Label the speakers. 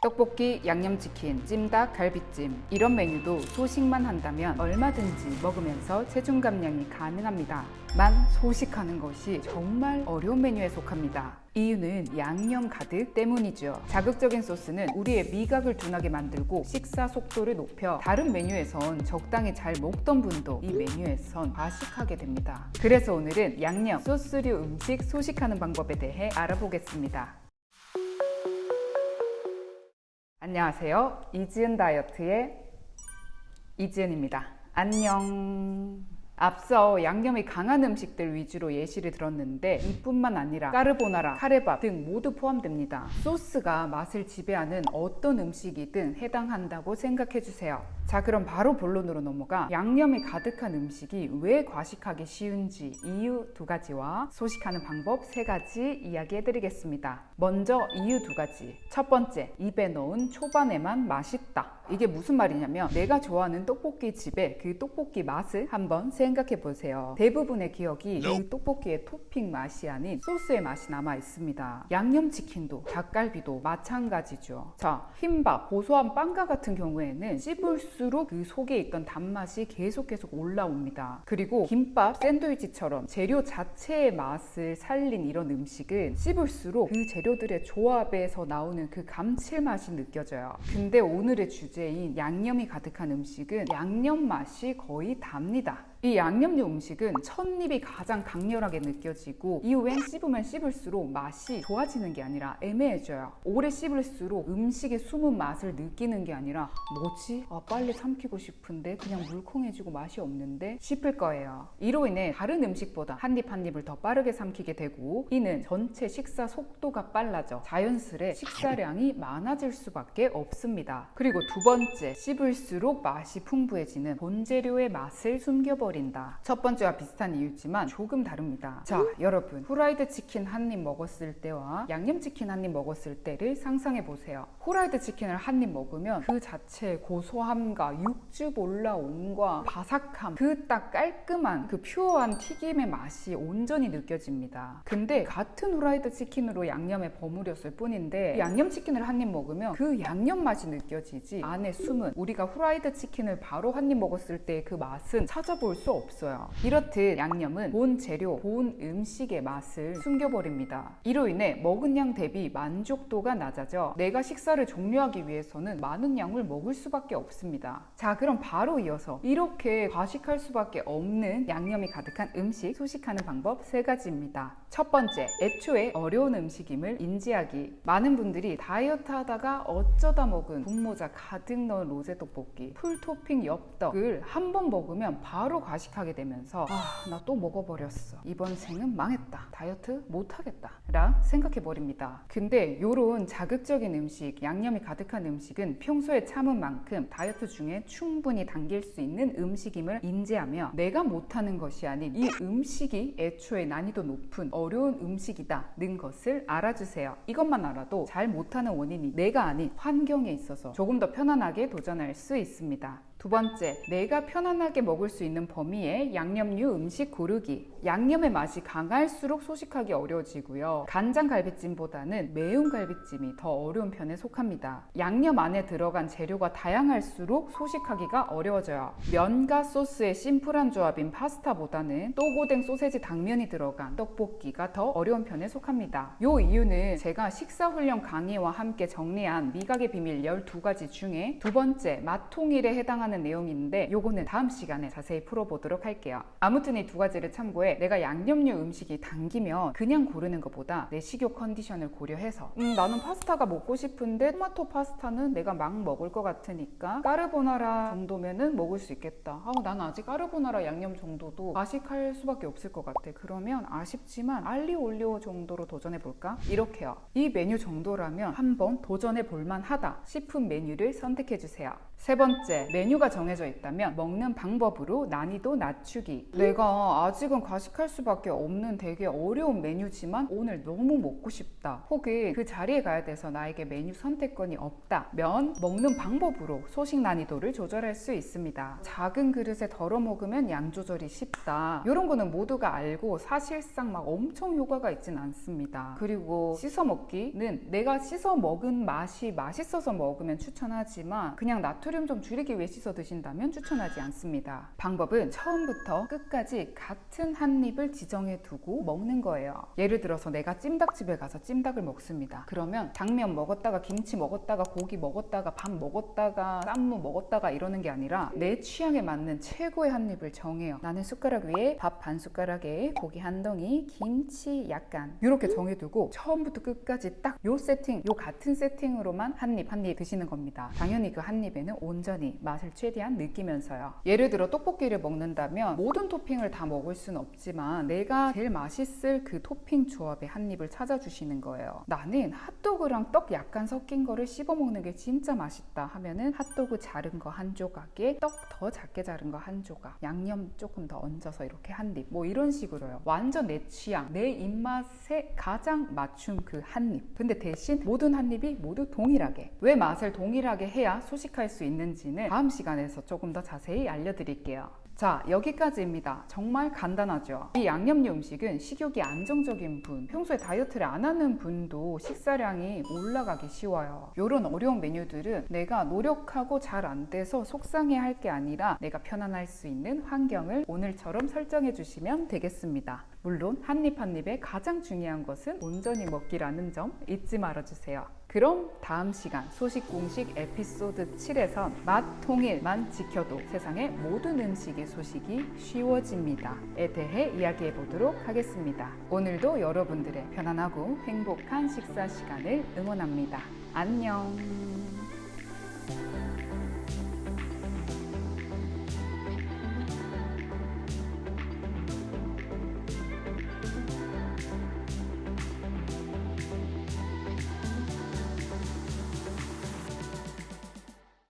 Speaker 1: 떡볶이, 양념치킨, 찜닭, 갈비찜 이런 메뉴도 소식만 한다면 얼마든지 먹으면서 체중 감량이 가능합니다. 만 소식하는 것이 정말 어려운 메뉴에 속합니다. 이유는 양념 가득 때문이죠. 자극적인 소스는 우리의 미각을 둔하게 만들고 식사 속도를 높여 다른 메뉴에선 적당히 잘 먹던 분도 이 메뉴에선 과식하게 됩니다. 그래서 오늘은 양념, 소스류 음식 소식하는 방법에 대해 알아보겠습니다. 안녕하세요. 이지은 다이어트의 이지은입니다. 안녕. 앞서 양념이 강한 음식들 위주로 예시를 들었는데 이뿐만 아니라 까르보나라, 카레밥 등 모두 포함됩니다. 소스가 맛을 지배하는 어떤 음식이든 해당한다고 생각해 주세요. 자 그럼 바로 본론으로 넘어가 양념이 가득한 음식이 왜 과식하기 쉬운지 이유 두 가지와 소식하는 방법 세 가지 이야기해 드리겠습니다. 먼저 이유 두 가지. 첫 번째, 입에 넣은 초반에만 맛있다. 이게 무슨 말이냐면 내가 좋아하는 떡볶이 집의 그 떡볶이 맛을 한번 생각해 보세요. 대부분의 기억이 이 떡볶이의 토핑 맛이 아닌 소스의 맛이 남아 있습니다. 양념치킨도 닭갈비도 마찬가지죠. 자, 흰밥, 고소한 빵과 같은 경우에는 씹을수록 그 속에 있던 단맛이 계속 계속 올라옵니다. 그리고 김밥, 샌드위치처럼 재료 자체의 맛을 살린 이런 음식은 씹을수록 그 재료들의 조합에서 나오는 그 감칠맛이 느껴져요. 근데 오늘의 주제 주제인 양념이 가득한 음식은 양념 맛이 거의 답니다. 이 양념류 음식은 첫입이 가장 강렬하게 느껴지고 이후엔 씹으면 씹을수록 맛이 좋아지는 게 아니라 애매해져요. 오래 씹을수록 음식의 숨은 맛을 느끼는 게 아니라 뭐지? 아, 빨리 삼키고 싶은데 그냥 물컹해지고 맛이 없는데 싶을 거예요. 이로 인해 다른 음식보다 한 입 한 입을 더 빠르게 삼키게 되고 이는 전체 식사 속도가 빨라져 자연스레 식사량이 많아질 수밖에 없습니다. 그리고 두 번째, 씹을수록 맛이 풍부해지는 본재료의 맛을 숨겨버 버린다. 첫 번째와 비슷한 이유지만 조금 다릅니다. 자, 여러분. 후라이드 치킨 한 입 먹었을 때와 양념치킨 한 입 먹었을 때를 상상해 보세요. 후라이드 치킨을 한 입 먹으면 그 자체의 고소함과 육즙 올라옴과 바삭함, 그 딱 깔끔한 그 pure한 튀김의 맛이 온전히 느껴집니다. 근데 같은 후라이드 치킨으로 양념에 버무렸을 뿐인데 양념치킨을 한 입 먹으면 그 양념 맛이 느껴지지 안에 숨은 우리가 후라이드 치킨을 바로 한 입 먹었을 때 그 맛은 찾아볼 수 없어요. 이렇듯 양념은 본 재료, 본 음식의 맛을 숨겨버립니다. 이로 인해 먹은 양 대비 만족도가 낮아져 내가 식사를 종료하기 위해서는 많은 양을 먹을 수밖에 없습니다. 자, 그럼 바로 이어서 이렇게 과식할 수밖에 없는 양념이 가득한 음식 소식하는 방법 세 가지입니다. 첫 번째, 애초에 어려운 음식임을 인지하기. 많은 분들이 다이어트 하다가 어쩌다 먹은 분모자 가득 넣은 로제 떡볶이, full topping 엽떡을 한 번 먹으면 바로 과식하게 되면서 아 나 또 먹어버렸어. 이번 생은 망했다. 다이어트 못하겠다. 라 생각해 버립니다. 근데 요런 자극적인 음식 양념이 가득한 음식은 평소에 참은 만큼 다이어트 중에 충분히 당길 수 있는 음식임을 인지하며 내가 못하는 것이 아닌 이 음식이 애초에 난이도 높은 어려운 음식이다 는 것을 알아주세요. 이것만 알아도 잘 못하는 원인이 내가 아닌 환경에 있어서 조금 더 편안하게 도전할 수 있습니다 두 번째, 내가 편안하게 먹을 수 있는 범위의 양념류 음식 고르기. 양념의 맛이 강할수록 소식하기 어려워지고요. 간장 갈비찜보다는 매운 갈비찜이 더 어려운 편에 속합니다. 양념 안에 들어간 재료가 다양할수록 소식하기가 어려워져요. 면과 소스의 심플한 조합인 파스타보다는 또고댕 소세지 당면이 들어간 떡볶이가 더 어려운 편에 속합니다. 요 이유는 제가 식사훈련 강의와 함께 정리한 미각의 비밀 12가지 중에 두 번째, 맛통일에 해당하는 해당 하는 내용인데 요거는 다음 시간에 자세히 풀어보도록 할게요. 아무튼 이 두 가지를 참고해 내가 양념류 음식이 당기면 그냥 고르는 것보다 내 식욕 컨디션을 고려해서 음 나는 파스타가 먹고 싶은데 토마토 파스타는 내가 막 먹을 것 같으니까 까르보나라 정도면은 먹을 수 있겠다. 아, 나는 아직 까르보나라 양념 정도도 과식할 수밖에 없을 것 같아. 그러면 아쉽지만 알리오 올리오 정도로 도전해 볼까? 이렇게요. 이 메뉴 정도라면 한번 도전해 볼만 하다 싶은 메뉴를 선택해 주세요. 세 번째, 메뉴 메뉴가 정해져 있다면 먹는 방법으로 난이도 낮추기. 내가 아직은 과식할 수밖에 없는 되게 어려운 메뉴지만 오늘 너무 먹고 싶다. 혹은 그 자리에 가야 돼서 나에게 메뉴 선택권이 없다 면 먹는 방법으로 소식 난이도를 조절할 수 있습니다. 작은 그릇에 덜어 먹으면 양 조절이 쉽다. 이런 거는 모두가 알고 사실상 막 엄청 효과가 있진 않습니다. 그리고 씻어 먹기는 내가 씻어 먹은 맛이 맛있어서 먹으면 추천하지만 그냥 나트륨 좀 줄이기 위해 씻어 드신다면 추천하지 않습니다. 방법은 처음부터 끝까지 같은 한 입을 지정해 두고 먹는 거예요. 예를 들어서 내가 찜닭집에 가서 찜닭을 먹습니다. 그러면 당면 먹었다가 김치 먹었다가 고기 먹었다가 밥 먹었다가 쌈무 먹었다가 이러는 게 아니라 내 취향에 맞는 최고의 한 입을 정해요. 나는 숟가락 위에 밥 반 숟가락에 고기 한 덩이, 김치 약간 이렇게 정해두고 처음부터 끝까지 딱 요 세팅, 요 같은 세팅으로만 한 입 한 입 드시는 겁니다. 당연히 그 한 입에는 온전히 맛을 최대한 느끼면서요. 예를 들어 떡볶이를 먹는다면 모든 토핑을 다 먹을 수는 없지만 내가 제일 맛있을 그 토핑 조합의 한 입을 찾아주시는 거예요. 나는 핫도그랑 떡 약간 섞인 거를 씹어 먹는 게 진짜 맛있다 하면은 핫도그 자른 거 한 조각에 떡 더 작게 자른 거 한 조각, 양념 조금 더 얹어서 이렇게 한 입, 뭐 이런 식으로요. 완전 내 취향, 내 입맛에 가장 맞춤 그 한 입. 근데 대신 모든 한 입이 모두 동일하게. 왜 맛을 동일하게 해야 소식할 수 있는지는 다음 시간에서 조금 더 자세히 알려드릴게요. 자, 여기까지입니다. 정말 간단하죠? 이 양념류 음식은 식욕이 안정적인 분, 평소에 다이어트를 안 하는 분도 식사량이 올라가기 쉬워요. 이런 어려운 메뉴들은 내가 노력하고 잘 안 돼서 속상해 할 게 아니라 내가 편안할 수 있는 환경을 오늘처럼 설정해 주시면 되겠습니다. 물론 한입 한 입에 가장 중요한 것은 온전히 먹기라는 점 잊지 말아주세요. 그럼 다음 시간 소식 공식 에피소드 7에선 맛 통일만 지켜도 세상의 모든 음식의 소식이 쉬워집니다에 대해 이야기해 보도록 하겠습니다. 오늘도 여러분들의 편안하고 행복한 식사 시간을 응원합니다. 안녕.